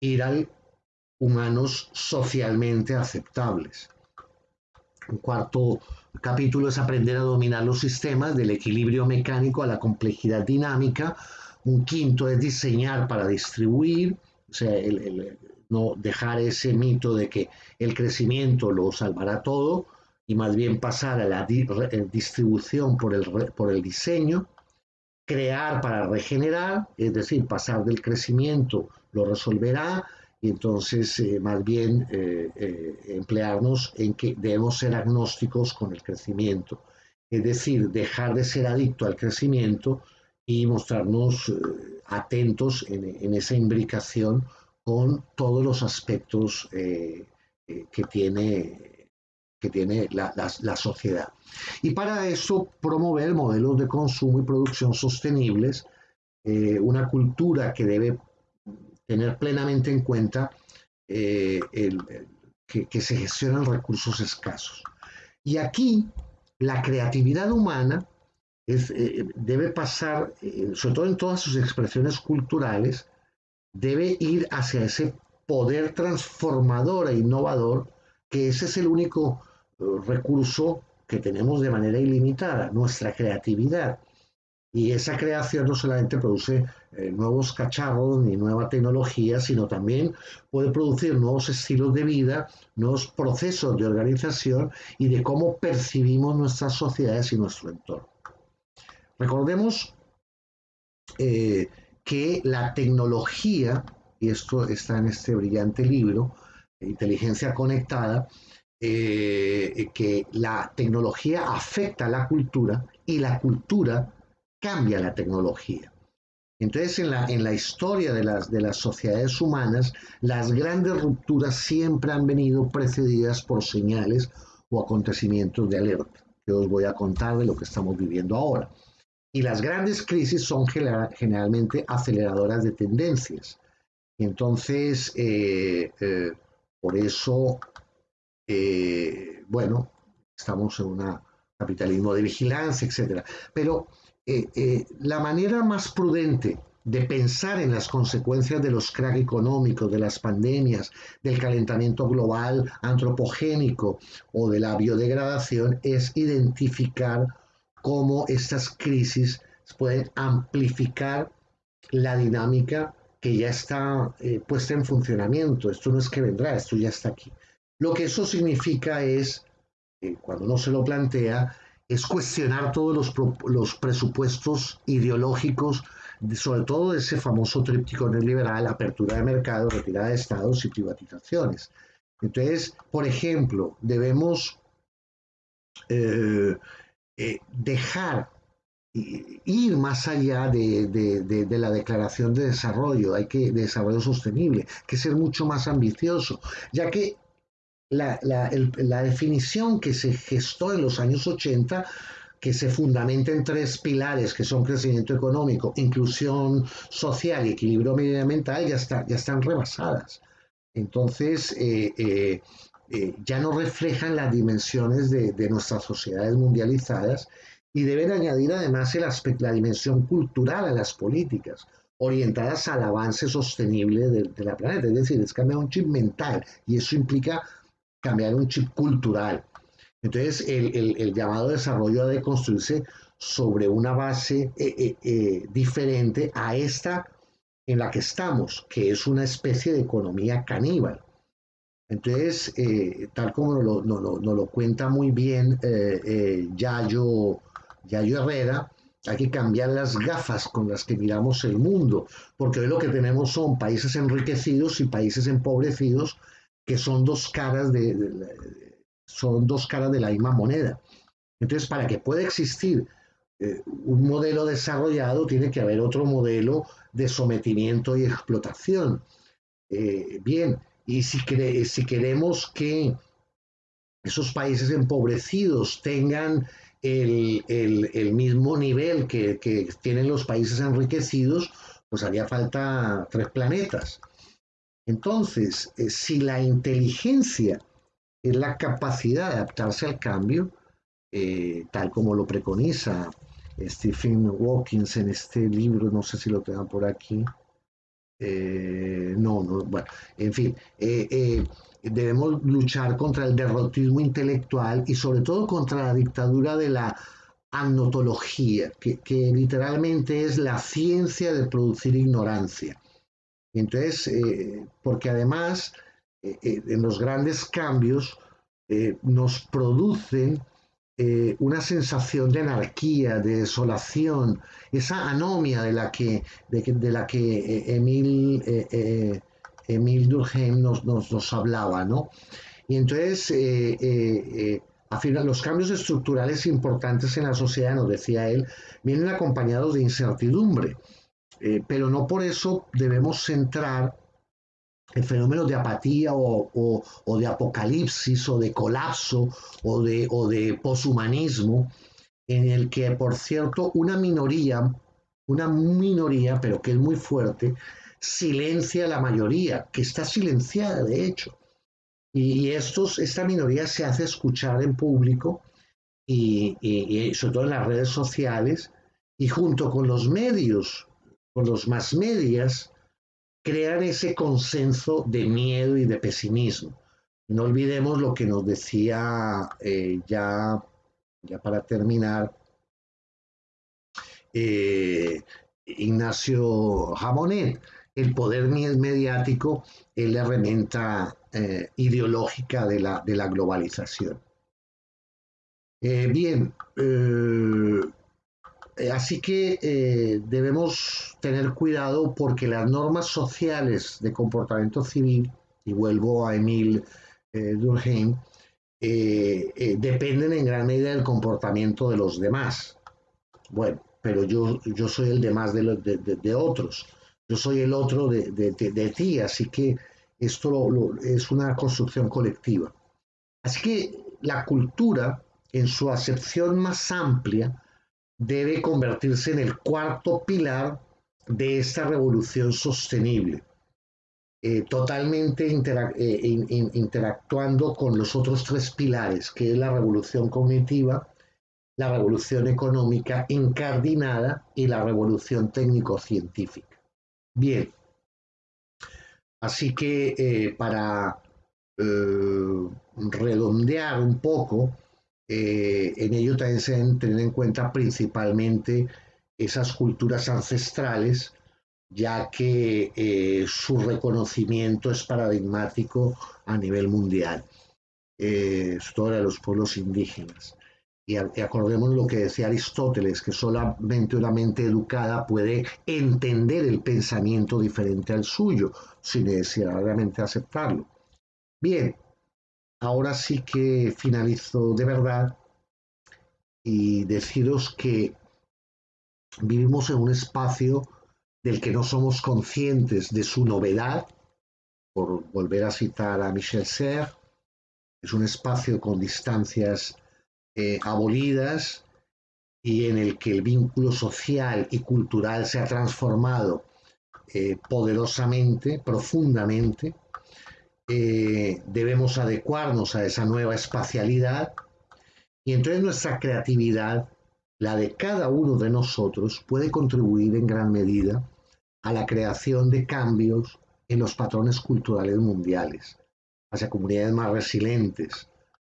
ir al humanos socialmente aceptables. Un cuarto capítulo es aprender a dominar los sistemas del equilibrio mecánico a la complejidad dinámica. Un quinto es diseñar para distribuir, o sea, no dejar ese mito de que el crecimiento lo salvará todo, y más bien pasar a la eh, distribución por el, por el diseño, crear para regenerar, es decir, pasar del crecimiento lo resolverá y entonces eh, más bien eh, emplearnos en que debemos ser agnósticos con el crecimiento, es decir, dejar de ser adicto al crecimiento y mostrarnos atentos en, esa imbricación con todos los aspectos que tiene que tiene la, sociedad. Y para eso promover modelos de consumo y producción sostenibles, eh, una cultura que debe tener plenamente en cuenta eh, que, se gestionan recursos escasos. Y aquí la creatividad humana eh, debe pasar, sobre todo en todas sus expresiones culturales, debe ir hacia ese poder transformador e innovador, que ese es el único recurso que tenemos de manera ilimitada, nuestra creatividad. Y esa creación no solamente produce eh, nuevos cacharros ni nueva tecnología, sino también puede producir nuevos estilos de vida, nuevos procesos de organización y de cómo percibimos nuestras sociedades y nuestro entorno. Recordemos eh, que la tecnología, y esto está en este brillante libro, Inteligencia Conectada, eh, que la tecnología afecta a la cultura y la cultura cambia la tecnología. Entonces, en la, en la historia de las, de las sociedades humanas, las grandes rupturas siempre han venido precedidas por señales o acontecimientos de alerta, que os voy a contar de lo que estamos viviendo ahora. Y las grandes crisis son generalmente aceleradoras de tendencias. Entonces, eh, eh, por eso eh, bueno, estamos en un capitalismo de vigilancia, etc. Pero eh, eh, la manera más prudente de pensar en las consecuencias de los cracks económicos, de las pandemias, del calentamiento global antropogénico o de la biodegradación es identificar cómo estas crisis pueden amplificar la dinámica que ya está puesta en funcionamiento. Esto no es que vendrá, esto ya está aquí. Lo que eso significa es, eh, cuando uno se lo plantea, es cuestionar todos los, presupuestos ideológicos, sobre todo ese famoso tríptico neoliberal, apertura de mercado, retirada de estados y privatizaciones. Entonces, por ejemplo, debemos eh, eh, dejar ir más allá de, la declaración de desarrollo, hay que de desarrollo sostenible, que ser mucho más ambicioso, ya que la, definición que se gestó en los años 80 que se fundamenta en tres pilares que son crecimiento económico, inclusión social y equilibrio medioambiental ya, está, ya están rebasadas. Entonces, eh, eh, eh, ya no reflejan las dimensiones de, nuestras sociedades mundializadas y deben añadir además el aspecto, la dimensión cultural a las políticas orientadas al avance sostenible de, de la planeta. Es decir, es cambiar un chip mental y eso implica cambiar un chip cultural. Entonces, el, llamado desarrollo ha de construirse sobre una base eh, eh, eh, diferente a esta en la que estamos, que es una especie de economía caníbal. Entonces, tal como nos lo, cuenta muy bien Yayo Yayo Herrera, hay que cambiar las gafas con las que miramos el mundo, porque hoy lo que tenemos son países enriquecidos y países empobrecidos, que son dos caras de, son dos caras de la misma moneda. Entonces, para que pueda existir eh, un modelo desarrollado, tiene que haber otro modelo de sometimiento y explotación. Eh, bien, y si, si queremos que esos países empobrecidos tengan el, mismo nivel que, tienen los países enriquecidos, pues haría falta tres planetas. Entonces, eh, si la inteligencia es la capacidad de adaptarse al cambio, eh, tal como lo preconiza Stephen Hawking en este libro, no sé si lo tengan por aquí. Eh, no, no, bueno, en fin, debemos luchar contra el derrotismo intelectual y sobre todo contra la dictadura de la anotología, que, literalmente es la ciencia de producir ignorancia. Entonces, eh, porque además eh, eh, en los grandes cambios nos producen una sensación de anarquía, de desolación, esa anomia de la que, de, la que Emil Emil Durkheim nos, nos, hablaba, ¿no? Y entonces, eh los cambios estructurales importantes en la sociedad, nos decía él, vienen acompañados de incertidumbre, eh, pero no por eso debemos centrar el fenómeno de apatía o, de apocalipsis o de colapso o de, o de poshumanismo, en el que, por cierto, una minoría, una minoría, pero que es muy fuerte, silencia a la mayoría, que está silenciada de hecho. Y, estos, esta minoría se hace escuchar en público y, sobre todo en las redes sociales y junto con los medios, con los más medias, crean ese consenso de miedo y de pesimismo. No olvidemos lo que nos decía eh, ya, ya para terminar eh, Ignacio Jamonet, el poder mediático es la herramienta eh, ideológica de la, de la globalización. Bien, así que debemos tener cuidado porque las normas sociales de comportamiento civil, y vuelvo a Emil Durkheim, dependen en gran medida del comportamiento de los demás. Bueno, pero yo, yo soy el demás de, de otros yo soy el otro de, ti, así que esto es una construcción colectiva. Así que la cultura, en su acepción más amplia, debe convertirse en el cuarto pilar de esta revolución sostenible, eh, totalmente eh, interactuando con los otros tres pilares, que es la revolución cognitiva, la revolución económica incardinada y la revolución técnico-científica. Bien. Así que eh, para redondear un poco, eh, en ello también se deben tener en cuenta principalmente esas culturas ancestrales, ya que su reconocimiento es paradigmático a nivel mundial, sobre todo de los pueblos indígenas. Y, acordemos lo que decía Aristóteles, que solamente una mente educada puede entender el pensamiento diferente al suyo, sin necesariamente aceptarlo. Bien, ahora sí que finalizo de verdad y deciros que vivimos en un espacio del que no somos conscientes de su novedad, por volver a citar a Michel Serres, es un espacio con distancias eh, abolidas y en el que el vínculo social y cultural se ha transformado eh, poderosamente, profundamente. Eh, debemos adecuarnos a esa nueva espacialidad y entonces nuestra creatividad, la de cada uno de nosotros, puede contribuir en gran medida a la creación de cambios en los patrones culturales mundiales, hacia comunidades más resilientes.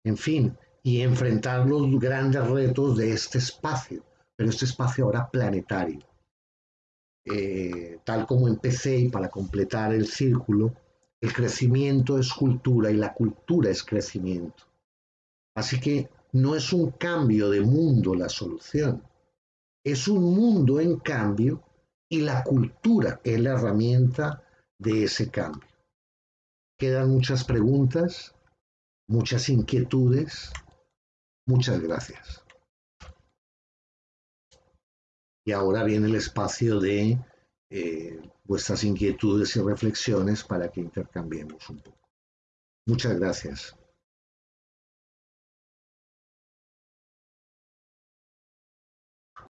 En fin, y enfrentar los grandes retos de este espacio, pero este espacio ahora planetario. Eh, tal como empecé y para completar el círculo, el crecimiento es cultura y la cultura es crecimiento. Así que no es un cambio de mundo la solución, es un mundo en cambio y la cultura es la herramienta de ese cambio. Quedan muchas preguntas, muchas inquietudes. Muchas gracias. Y ahora viene el espacio de eh, vuestras inquietudes y reflexiones para que intercambiemos un poco. Muchas gracias.